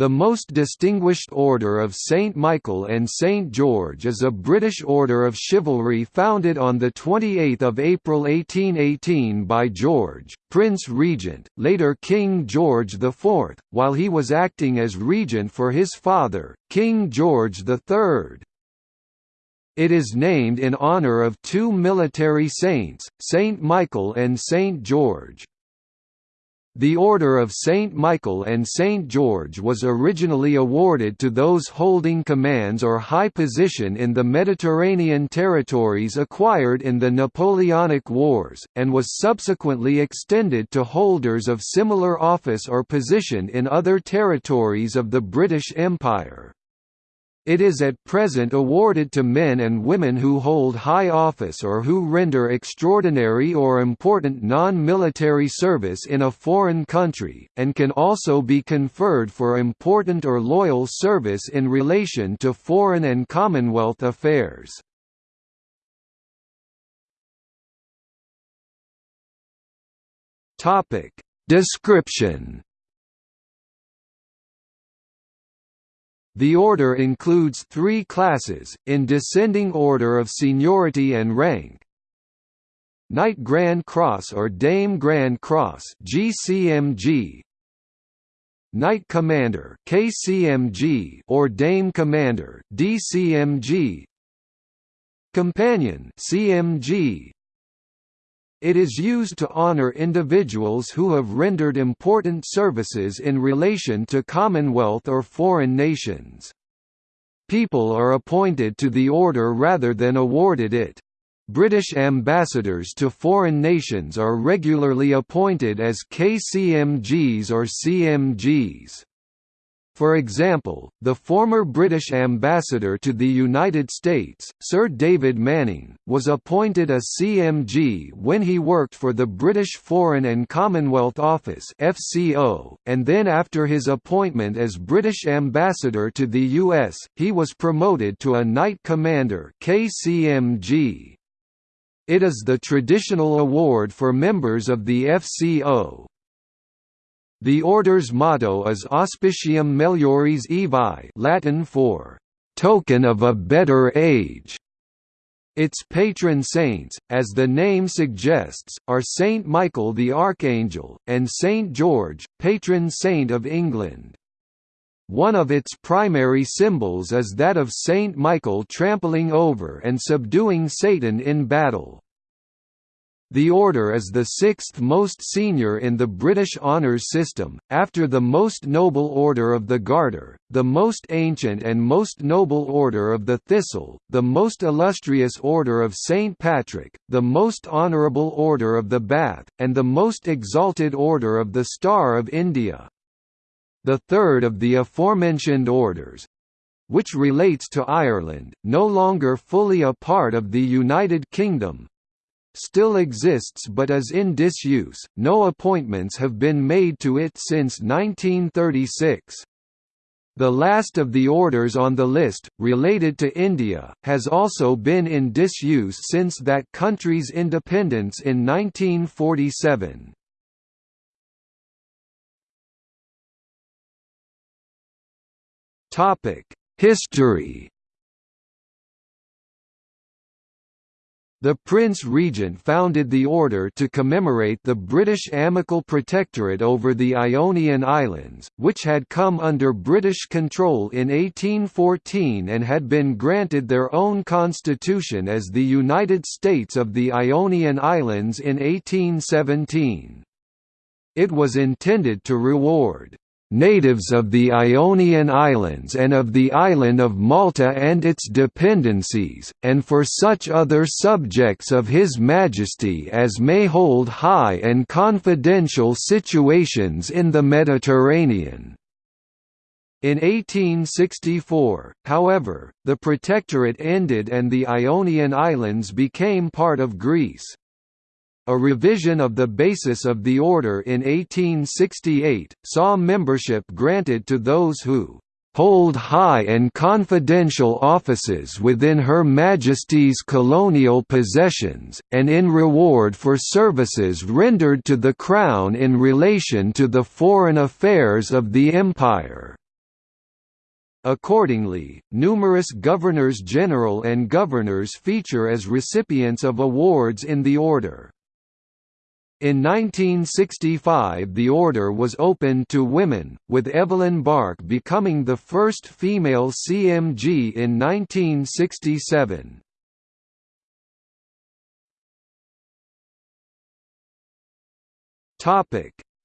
The Most Distinguished Order of St Michael and St George is a British order of chivalry founded on 28 April 1818 by George, Prince Regent, later King George IV, while he was acting as regent for his father, King George III. It is named in honour of two military saints, St Michael and St George. The Order of St. Michael and St. George was originally awarded to those holding commands or high position in the Mediterranean territories acquired in the Napoleonic Wars, and was subsequently extended to holders of similar office or position in other territories of the British Empire. It is at present awarded to men and women who hold high office or who render extraordinary or important non-military service in a foreign country, and can also be conferred for important or loyal service in relation to foreign and Commonwealth affairs. Description The order includes three classes, in descending order of seniority and rank. Knight Grand Cross or Dame Grand Cross GCMG Knight Commander KCMG or Dame Commander DCMG Companion CMG it is used to honor individuals who have rendered important services in relation to Commonwealth or foreign nations. People are appointed to the order rather than awarded it. British ambassadors to foreign nations are regularly appointed as KCMGs or CMGs. For example, the former British ambassador to the United States, Sir David Manning, was appointed a CMG when he worked for the British Foreign and Commonwealth Office (FCO), and then after his appointment as British ambassador to the US, he was promoted to a Knight Commander (KCMG). It is the traditional award for members of the FCO. The order's motto is Auspicium Melioris Aevi Latin for, "...token of a better age". Its patron saints, as the name suggests, are Saint Michael the Archangel, and Saint George, patron saint of England. One of its primary symbols is that of Saint Michael trampling over and subduing Satan in battle. The Order is the sixth most senior in the British honours system, after the Most Noble Order of the Garter, the Most Ancient and Most Noble Order of the Thistle, the Most Illustrious Order of St. Patrick, the Most Honourable Order of the Bath, and the Most Exalted Order of the Star of India. The third of the aforementioned orders, which relates to Ireland, no longer fully a part of the United Kingdom, still exists but is in disuse. No appointments have been made to it since 1936. The last of the orders on the list, related to India, has also been in disuse since that country's independence in 1947. History The Prince Regent founded the order to commemorate the British Amical Protectorate over the Ionian Islands, which had come under British control in 1814 and had been granted their own constitution as the United States of the Ionian Islands in 1817. It was intended to reward natives of the Ionian Islands and of the island of Malta and its dependencies, and for such other subjects of His Majesty as may hold high and confidential situations in the Mediterranean." In 1864, however, the protectorate ended and the Ionian Islands became part of Greece. A revision of the basis of the order in 1868, saw membership granted to those who hold high and confidential offices within Her Majesty's colonial possessions, and in reward for services rendered to the Crown in relation to the foreign affairs of the Empire." Accordingly, numerous governors-general and governors feature as recipients of awards in the order. In 1965 the order was opened to women, with Evelyn Bark becoming the first female CMG in 1967.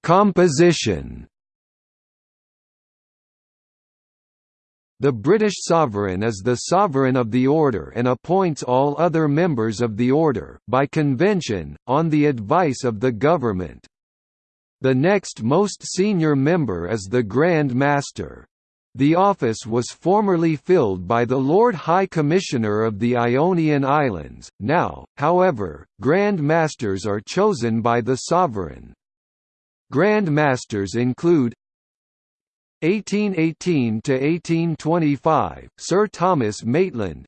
Composition The British sovereign is the sovereign of the order and appoints all other members of the order by convention, on the advice of the government. The next most senior member is the Grand Master. The office was formerly filled by the Lord High Commissioner of the Ionian Islands, now, however, Grand Masters are chosen by the sovereign. Grand Masters include 1818 to 1825 Sir Thomas Maitland.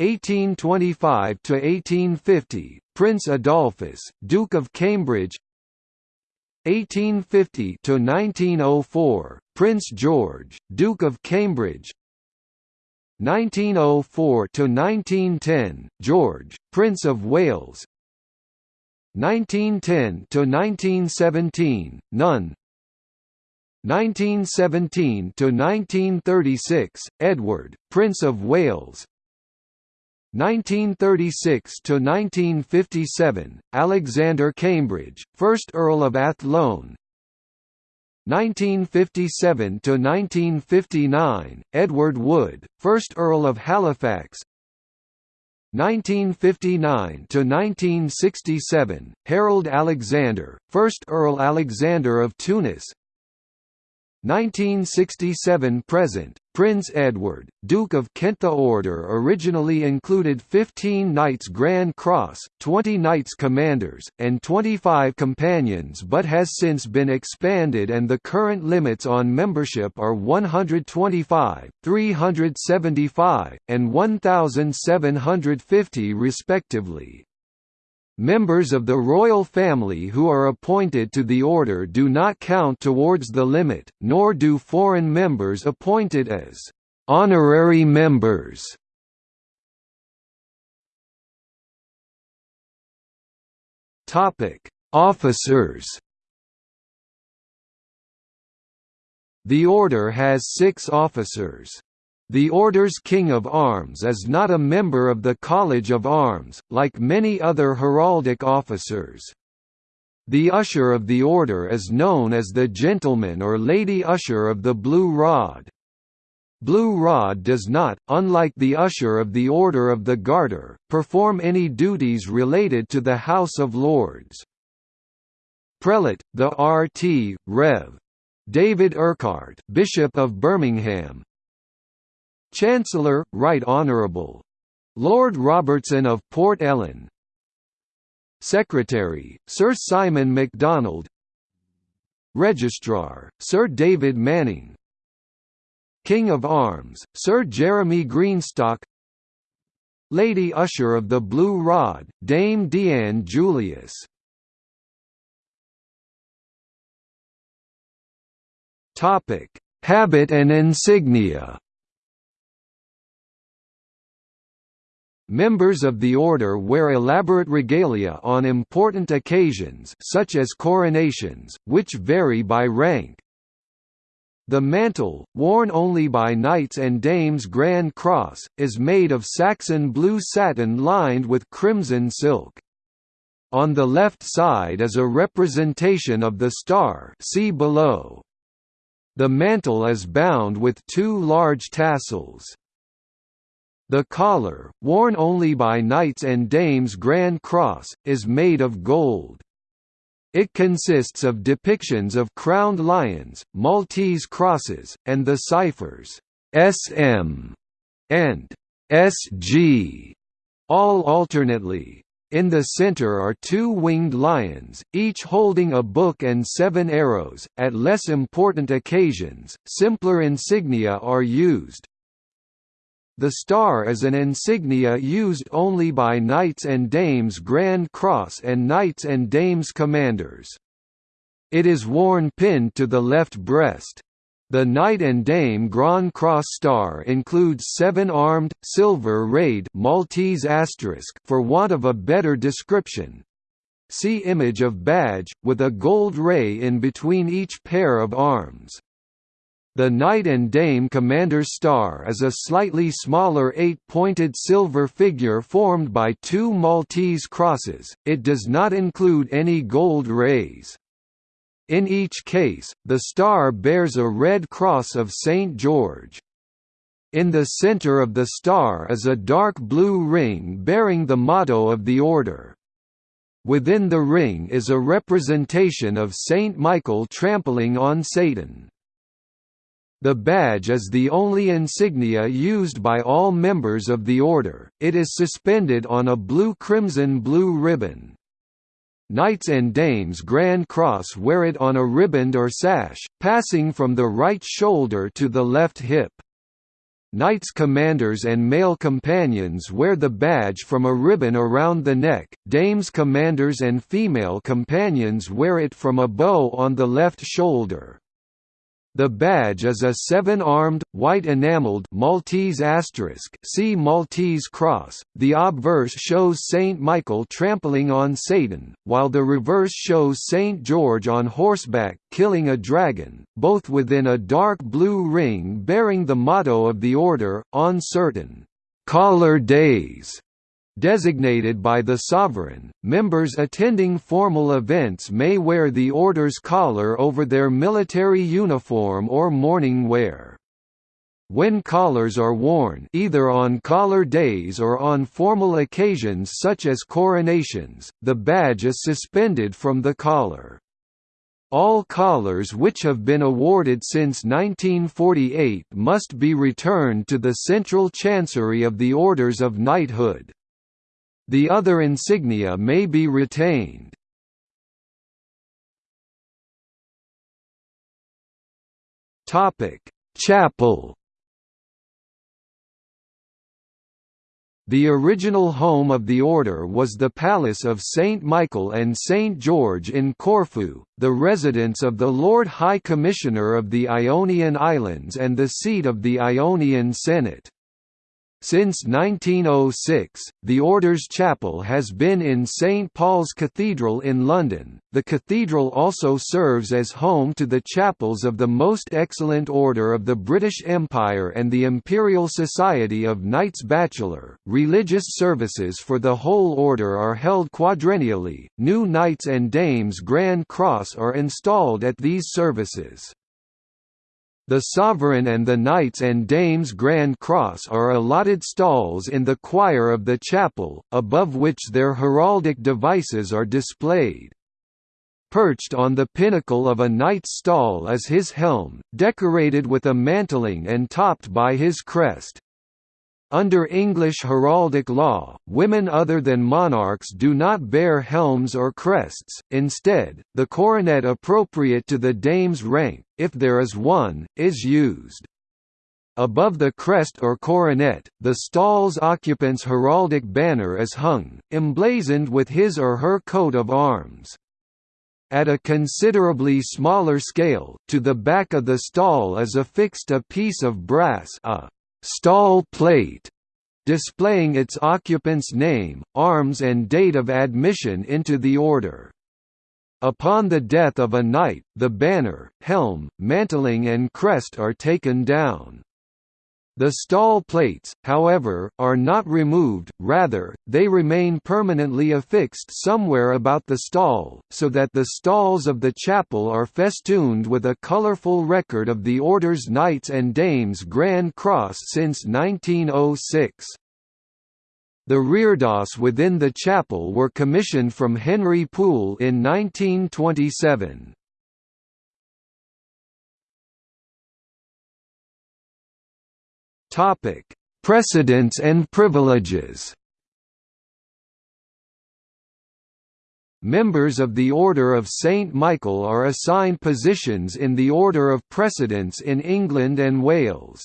1825 to 1850 Prince Adolphus Duke of Cambridge. 1850 to 1904 Prince George Duke of Cambridge. 1904 to 1910 George Prince of Wales. 1910 to 1917 None 1917 to 1936 Edward Prince of Wales. 1936 to 1957 Alexander Cambridge 1st Earl of Athlone. 1957 to 1959 Edward Wood 1st Earl of Halifax. 1959 to 1967 Harold Alexander 1st Earl Alexander of Tunis 1967 present Prince Edward, Duke of Kent The order originally included 15 Knights Grand Cross, 20 Knights Commanders, and 25 Companions but has since been expanded and the current limits on membership are 125, 375, and 1,750 respectively. Members of the royal family who are appointed to the order do not count towards the limit, nor do foreign members appointed as honorary members. Topic: Officers. The order has 6 officers. The Order's King of Arms is not a member of the College of Arms, like many other heraldic officers. The Usher of the Order is known as the Gentleman or Lady Usher of the Blue Rod. Blue Rod does not, unlike the Usher of the Order of the Garter, perform any duties related to the House of Lords. Prelate, the RT, Rev. David Urquhart, Bishop of Birmingham, Chancellor, Right Honourable. Lord Robertson of Port Ellen. Secretary, Sir Simon MacDonald. Registrar, Sir David Manning. King of Arms, Sir Jeremy Greenstock. Lady Usher of the Blue Rod, Dame Deanne Julius. Habit and insignia Members of the order wear elaborate regalia on important occasions such as coronations, which vary by rank. The mantle, worn only by knights and dames Grand Cross, is made of Saxon blue satin lined with crimson silk. On the left side is a representation of the star see below. The mantle is bound with two large tassels. The collar, worn only by knights and dames Grand Cross, is made of gold. It consists of depictions of crowned lions, Maltese crosses, and the ciphers SM and SG, all alternately. In the center are two winged lions, each holding a book and seven arrows. At less important occasions, simpler insignia are used, the star is an insignia used only by Knights and Dames Grand Cross and Knights and Dames Commanders. It is worn pinned to the left breast. The Knight and Dame Grand Cross star includes seven-armed, silver rayed Maltese asterisk for want of a better description. See image of badge, with a gold ray in between each pair of arms. The Knight and Dame Commander's Star is a slightly smaller eight-pointed silver figure formed by two Maltese crosses, it does not include any gold rays. In each case, the star bears a red cross of St. George. In the center of the star is a dark blue ring bearing the motto of the order. Within the ring is a representation of Saint Michael trampling on Satan. The badge is the only insignia used by all members of the order, it is suspended on a blue-crimson-blue ribbon. Knights and dames Grand Cross wear it on a riband or sash, passing from the right shoulder to the left hip. Knights commanders and male companions wear the badge from a ribbon around the neck, dames commanders and female companions wear it from a bow on the left shoulder. The badge is a seven-armed, white enameled Maltese asterisk see Maltese cross. The obverse shows Saint Michael trampling on Satan, while the reverse shows Saint George on horseback killing a dragon, both within a dark blue ring bearing the motto of the order, on certain collar days designated by the sovereign, members attending formal events may wear the order's collar over their military uniform or morning wear. When collars are worn either on collar days or on formal occasions such as coronations, the badge is suspended from the collar. All collars which have been awarded since 1948 must be returned to the Central Chancery of the Orders of Knighthood. The other insignia may be retained. Chapel. The original home of the order was the Palace of St. Michael and St. George in Corfu, the residence of the Lord High Commissioner of the Ionian Islands and the seat of the Ionian Senate. Since 1906, the Order's chapel has been in St Paul's Cathedral in London. The cathedral also serves as home to the chapels of the Most Excellent Order of the British Empire and the Imperial Society of Knights Bachelor. Religious services for the whole order are held quadrennially. New Knights and Dames Grand Cross are installed at these services. The Sovereign and the Knights and Dames Grand Cross are allotted stalls in the choir of the chapel, above which their heraldic devices are displayed. Perched on the pinnacle of a knight's stall is his helm, decorated with a mantling and topped by his crest. Under English heraldic law, women other than monarchs do not bear helms or crests, instead, the coronet appropriate to the dame's rank, if there is one, is used. Above the crest or coronet, the stall's occupant's heraldic banner is hung, emblazoned with his or her coat of arms. At a considerably smaller scale, to the back of the stall is affixed a piece of brass a stall plate displaying its occupant's name, arms and date of admission into the order. Upon the death of a knight, the banner, helm, mantling and crest are taken down. The stall plates, however, are not removed, rather, they remain permanently affixed somewhere about the stall, so that the stalls of the chapel are festooned with a colorful record of the Order's Knights and Dames Grand Cross since 1906. The reredos within the chapel were commissioned from Henry Poole in 1927. Topic: Precedence and privileges. Members of the Order of St Michael are assigned positions in the order of precedence in England and Wales.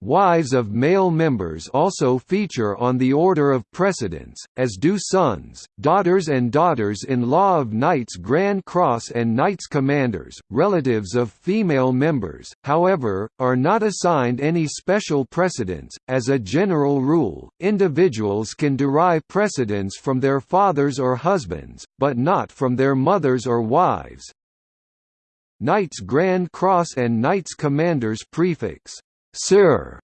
Wives of male members also feature on the order of precedence, as do sons, daughters and daughters-in-law of Knights Grand Cross and Knights Commanders. Relatives of female members, however, are not assigned any special precedence. As a general rule, individuals can derive precedence from their fathers or husbands, but not from their mothers or wives. Knights Grand Cross and Knights Commanders prefix Sir,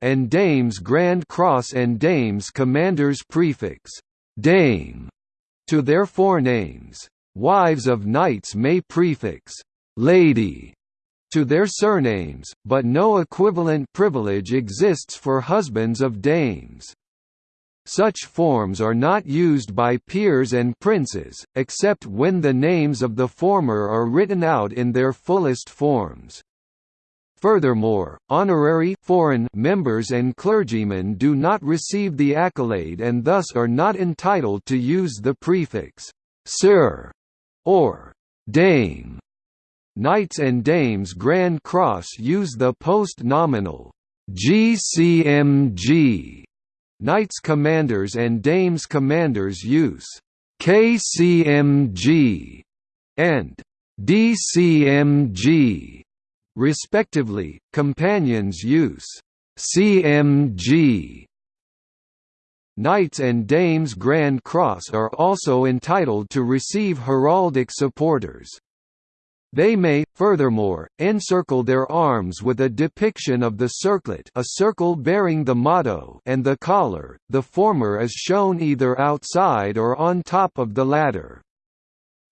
and Dames Grand Cross and Dames Commander's prefix, Dame, to their forenames. Wives of knights may prefix, Lady, to their surnames, but no equivalent privilege exists for husbands of dames. Such forms are not used by peers and princes, except when the names of the former are written out in their fullest forms. Furthermore, honorary foreign members and clergymen do not receive the accolade and thus are not entitled to use the prefix «Sir» or «Dame». Knights and Dames Grand Cross use the post-nominal GCMG. Knights Commanders and Dames Commanders use KCMG and DCMG respectively. Companions use CMG. Knights and Dames Grand Cross are also entitled to receive heraldic supporters. They may, furthermore, encircle their arms with a depiction of the circlet a circle bearing the motto and the collar, the former is shown either outside or on top of the latter.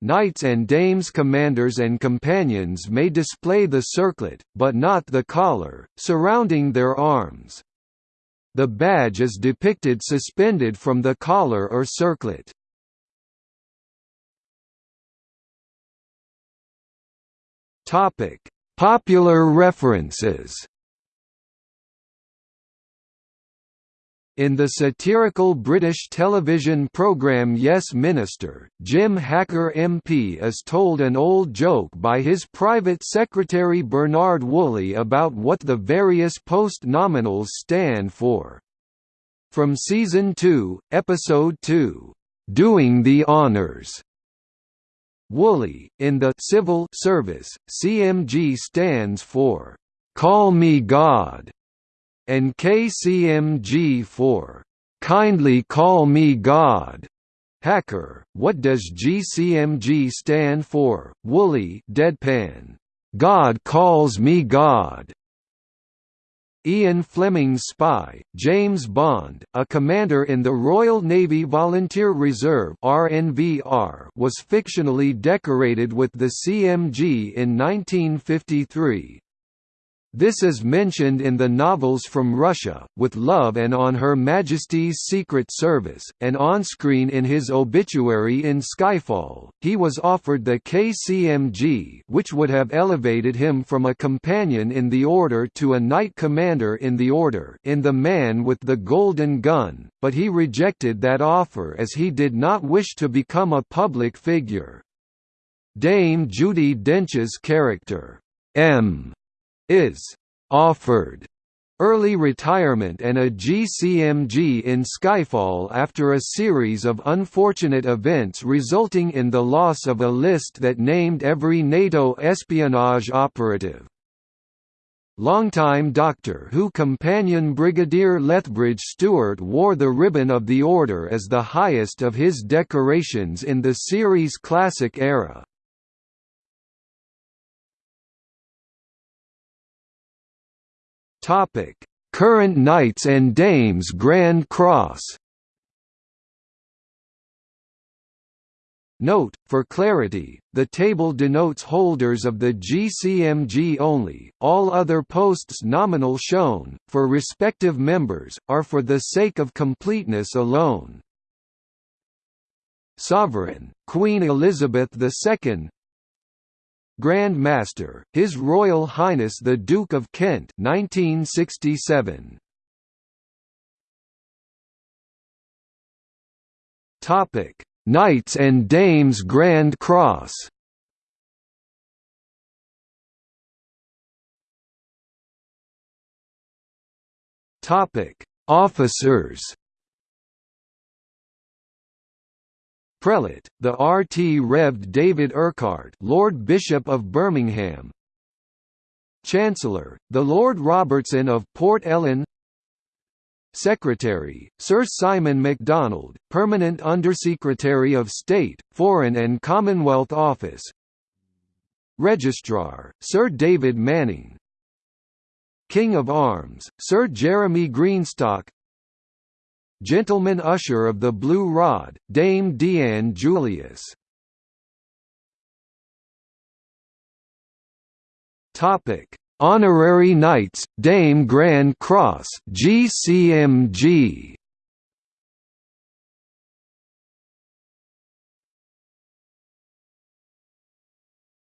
Knights and dames commanders and companions may display the circlet, but not the collar, surrounding their arms. The badge is depicted suspended from the collar or circlet. Popular references In the satirical British television programme Yes Minister, Jim Hacker MP is told an old joke by his private secretary Bernard Woolley about what the various post-nominals stand for. From Season 2, Episode 2, "'Doing the Honours' Woolley, in the civil service, CMG stands for, "'Call Me God' and KCMG for "Kindly Call Me God." Hacker, what does GCMG stand for? Woolley deadpan. God calls me God. Ian Fleming's spy, James Bond, a commander in the Royal Navy Volunteer Reserve (RNVR), was fictionally decorated with the CMG in 1953. This is mentioned in the novels From Russia, With Love and On Her Majesty's Secret Service, and on-screen in his obituary in Skyfall, he was offered the KCMG which would have elevated him from a companion in the Order to a Knight Commander in the Order in The Man with the Golden Gun, but he rejected that offer as he did not wish to become a public figure. Dame Judi Dench's character, M is offered early retirement and a GCMG in Skyfall after a series of unfortunate events resulting in the loss of a list that named every NATO espionage operative. Longtime Doctor Who companion Brigadier Lethbridge Stewart wore the Ribbon of the Order as the highest of his decorations in the series' classic era. Current Knights and Dames Grand Cross. Note, for clarity, the table denotes holders of the GCMG only, all other posts nominal shown, for respective members, are for the sake of completeness alone. Sovereign, Queen Elizabeth II Grand Master, His Royal Highness the Duke of Kent 1967. Topic: Knights and Dames Grand Cross. Topic: Officers. Prelate, the RT Revd David Urquhart, Lord Bishop of Birmingham. Chancellor, the Lord Robertson of Port Ellen. Secretary, Sir Simon MacDonald, Permanent Undersecretary of State, Foreign and Commonwealth Office Registrar, Sir David Manning King of Arms, Sir Jeremy Greenstock Gentleman Usher of the Blue Rod, Dame Deanne Julius Topic Honorary Knights, Dame Grand Cross GCMG.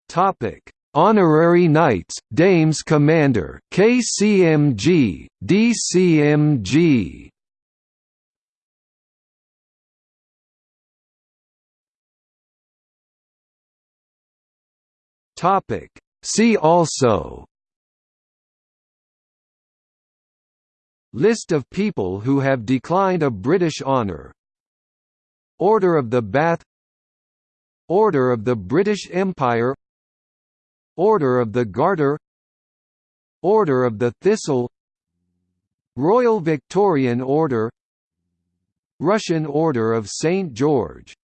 Topic: Honorary Knights, Dames Commander KCMG, DCMG. Topic: See also. List of people who have declined a British honour Order of the Bath. Order of the British Empire. Order of the Garter. Order of the Thistle. Royal Victorian Order. Russian Order of St. George